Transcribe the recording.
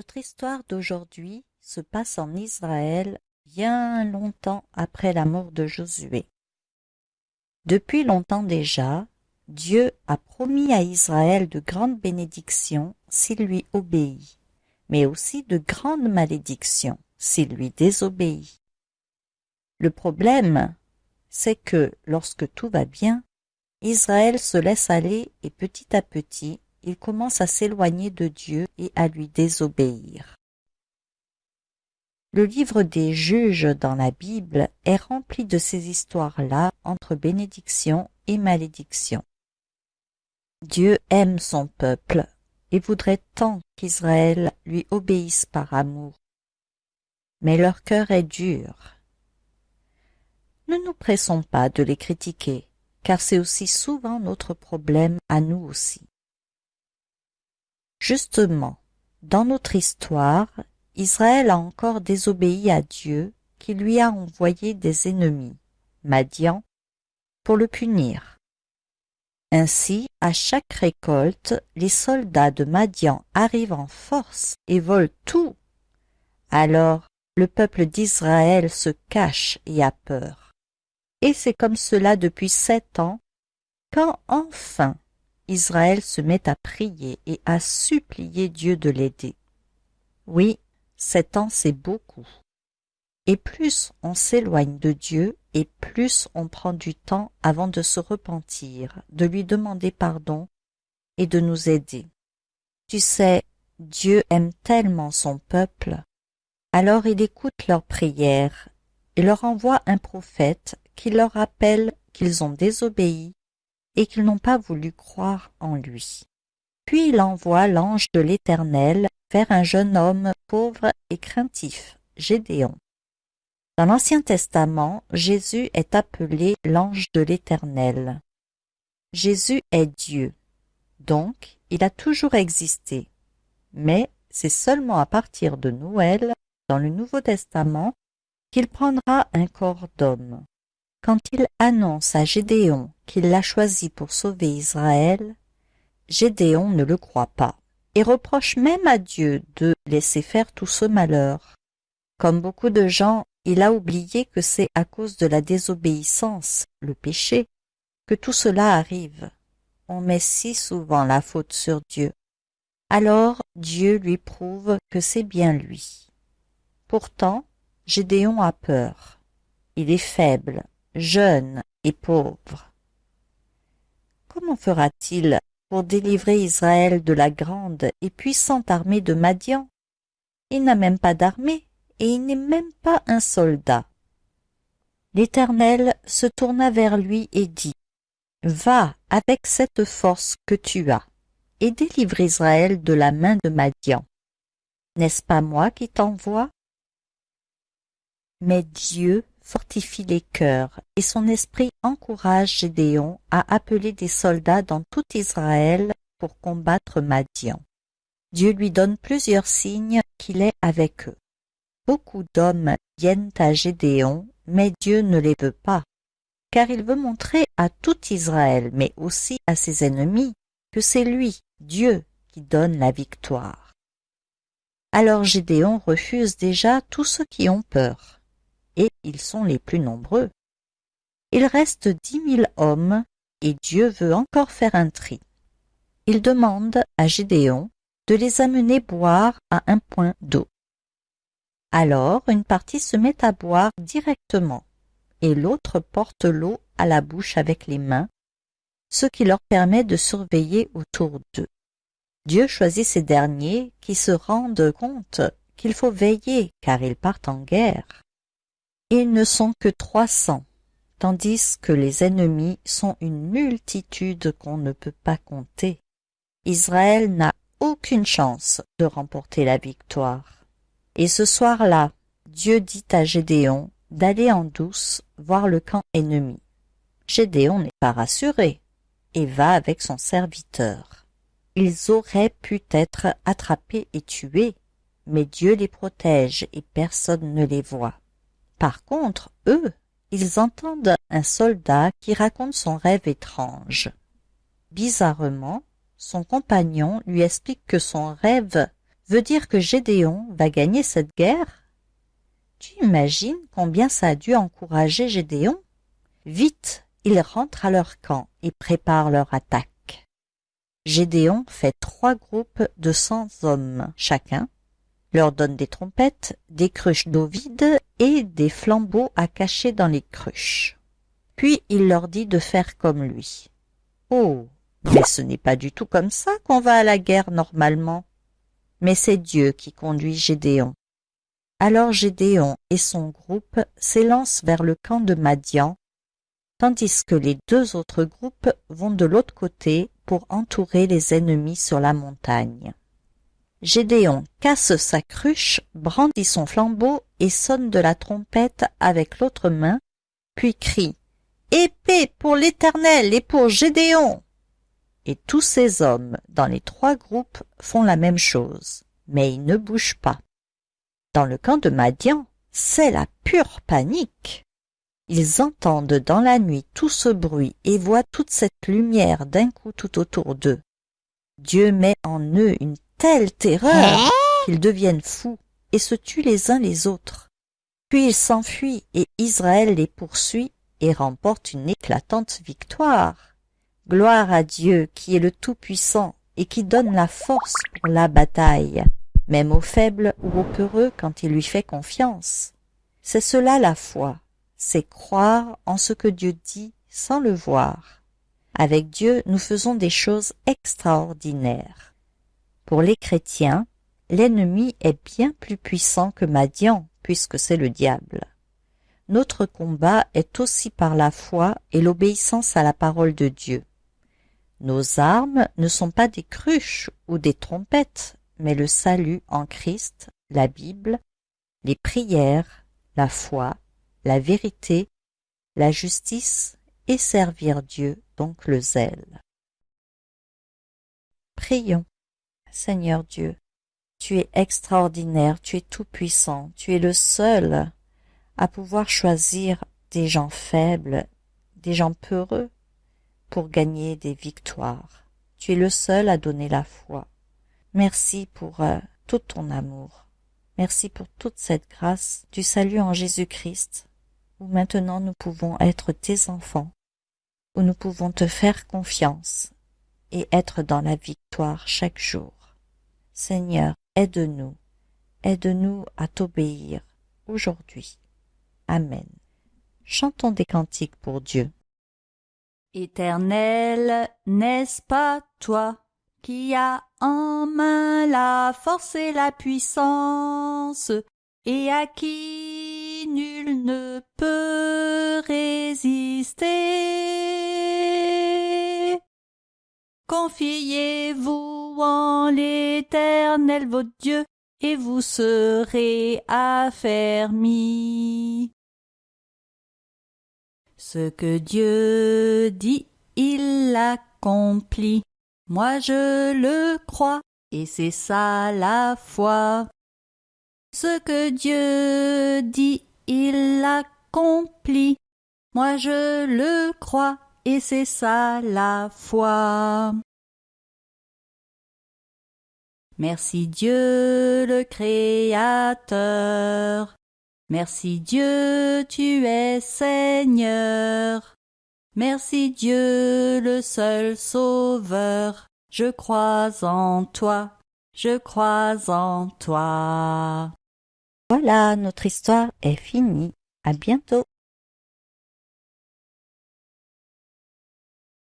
Notre histoire d'aujourd'hui se passe en Israël bien longtemps après la mort de Josué. Depuis longtemps déjà, Dieu a promis à Israël de grandes bénédictions s'il lui obéit, mais aussi de grandes malédictions s'il lui désobéit. Le problème, c'est que lorsque tout va bien, Israël se laisse aller et petit à petit il commence à s'éloigner de Dieu et à lui désobéir. Le livre des juges dans la Bible est rempli de ces histoires-là entre bénédiction et malédiction. Dieu aime son peuple et voudrait tant qu'Israël lui obéisse par amour. Mais leur cœur est dur. Ne nous pressons pas de les critiquer, car c'est aussi souvent notre problème à nous aussi. Justement, dans notre histoire, Israël a encore désobéi à Dieu qui lui a envoyé des ennemis, Madian, pour le punir. Ainsi, à chaque récolte, les soldats de Madian arrivent en force et volent tout. Alors, le peuple d'Israël se cache et a peur. Et c'est comme cela depuis sept ans, quand enfin Israël se met à prier et à supplier Dieu de l'aider. Oui, sept ans c'est beaucoup. Et plus on s'éloigne de Dieu, et plus on prend du temps avant de se repentir, de lui demander pardon et de nous aider. Tu sais, Dieu aime tellement son peuple, alors il écoute leurs prières et leur envoie un prophète qui leur rappelle qu'ils ont désobéi et qu'ils n'ont pas voulu croire en lui. Puis il envoie l'ange de l'Éternel vers un jeune homme pauvre et craintif, Gédéon. Dans l'Ancien Testament, Jésus est appelé l'ange de l'Éternel. Jésus est Dieu, donc il a toujours existé. Mais c'est seulement à partir de Noël, dans le Nouveau Testament, qu'il prendra un corps d'homme. Quand il annonce à Gédéon qu'il l'a choisi pour sauver Israël, Gédéon ne le croit pas et reproche même à Dieu de laisser faire tout ce malheur. Comme beaucoup de gens, il a oublié que c'est à cause de la désobéissance, le péché, que tout cela arrive. On met si souvent la faute sur Dieu. Alors Dieu lui prouve que c'est bien lui. Pourtant, Gédéon a peur. Il est faible, jeune et pauvre. Fera-t-il pour délivrer Israël de la grande et puissante armée de Madian? Il n'a même pas d'armée, et il n'est même pas un soldat. L'Éternel se tourna vers lui et dit, Va avec cette force que tu as, et délivre Israël de la main de Madian. N'est-ce pas moi qui t'envoie Mais Dieu fortifie les cœurs, et son esprit encourage Gédéon à appeler des soldats dans tout Israël pour combattre Madian. Dieu lui donne plusieurs signes qu'il est avec eux. Beaucoup d'hommes viennent à Gédéon, mais Dieu ne les veut pas, car il veut montrer à tout Israël, mais aussi à ses ennemis, que c'est lui, Dieu, qui donne la victoire. Alors Gédéon refuse déjà tous ceux qui ont peur et ils sont les plus nombreux. Il reste dix mille hommes, et Dieu veut encore faire un tri. Il demande à Gédéon de les amener boire à un point d'eau. Alors une partie se met à boire directement, et l'autre porte l'eau à la bouche avec les mains, ce qui leur permet de surveiller autour d'eux. Dieu choisit ces derniers qui se rendent compte qu'il faut veiller car ils partent en guerre. Ils ne sont que trois cents, tandis que les ennemis sont une multitude qu'on ne peut pas compter. Israël n'a aucune chance de remporter la victoire. Et ce soir-là, Dieu dit à Gédéon d'aller en douce voir le camp ennemi. Gédéon n'est pas rassuré et va avec son serviteur. Ils auraient pu être attrapés et tués, mais Dieu les protège et personne ne les voit. Par contre, eux, ils entendent un soldat qui raconte son rêve étrange. Bizarrement, son compagnon lui explique que son rêve veut dire que Gédéon va gagner cette guerre Tu imagines combien ça a dû encourager Gédéon? Vite, ils rentrent à leur camp et préparent leur attaque. Gédéon fait trois groupes de cent hommes chacun, leur donne des trompettes, des cruches d'eau vide et des flambeaux à cacher dans les cruches. Puis il leur dit de faire comme lui. Oh, mais ce n'est pas du tout comme ça qu'on va à la guerre normalement. Mais c'est Dieu qui conduit Gédéon. Alors Gédéon et son groupe s'élancent vers le camp de Madian, tandis que les deux autres groupes vont de l'autre côté pour entourer les ennemis sur la montagne. Gédéon casse sa cruche, brandit son flambeau et sonne de la trompette avec l'autre main, puis crie Épée pour l'Éternel et pour Gédéon et tous ces hommes dans les trois groupes font la même chose, mais ils ne bougent pas. Dans le camp de Madian, c'est la pure panique. Ils entendent dans la nuit tout ce bruit et voient toute cette lumière d'un coup tout autour d'eux. Dieu met en eux une telle terreur qu'ils deviennent fous et se tuent les uns les autres. Puis ils s'enfuient et Israël les poursuit et remporte une éclatante victoire. Gloire à Dieu qui est le Tout-Puissant et qui donne la force pour la bataille, même aux faibles ou aux peureux quand il lui fait confiance. C'est cela la foi, c'est croire en ce que Dieu dit sans le voir. Avec Dieu, nous faisons des choses extraordinaires. Pour les chrétiens, l'ennemi est bien plus puissant que Madian, puisque c'est le diable. Notre combat est aussi par la foi et l'obéissance à la parole de Dieu. Nos armes ne sont pas des cruches ou des trompettes, mais le salut en Christ, la Bible, les prières, la foi, la vérité, la justice et servir Dieu, donc le zèle. Prions. Seigneur Dieu, tu es extraordinaire, tu es tout-puissant, tu es le seul à pouvoir choisir des gens faibles, des gens peureux, pour gagner des victoires. Tu es le seul à donner la foi. Merci pour euh, tout ton amour. Merci pour toute cette grâce du salut en Jésus-Christ, où maintenant nous pouvons être tes enfants, où nous pouvons te faire confiance et être dans la victoire chaque jour. Seigneur, aide-nous, aide-nous à t'obéir aujourd'hui. Amen. Chantons des cantiques pour Dieu. Éternel, n'est-ce pas toi qui as en main la force et la puissance, et à qui nul ne peut résister? Confiez-vous en l'Éternel votre Dieu, et vous serez affermis. Ce que Dieu dit, il l'accomplit. Moi je le crois, et c'est ça la foi. Ce que Dieu dit, il l'accomplit. Moi je le crois, et c'est ça la foi. Merci Dieu le Créateur. Merci Dieu, tu es Seigneur. Merci Dieu, le seul Sauveur. Je crois en toi, je crois en toi. Voilà, notre histoire est finie. À bientôt.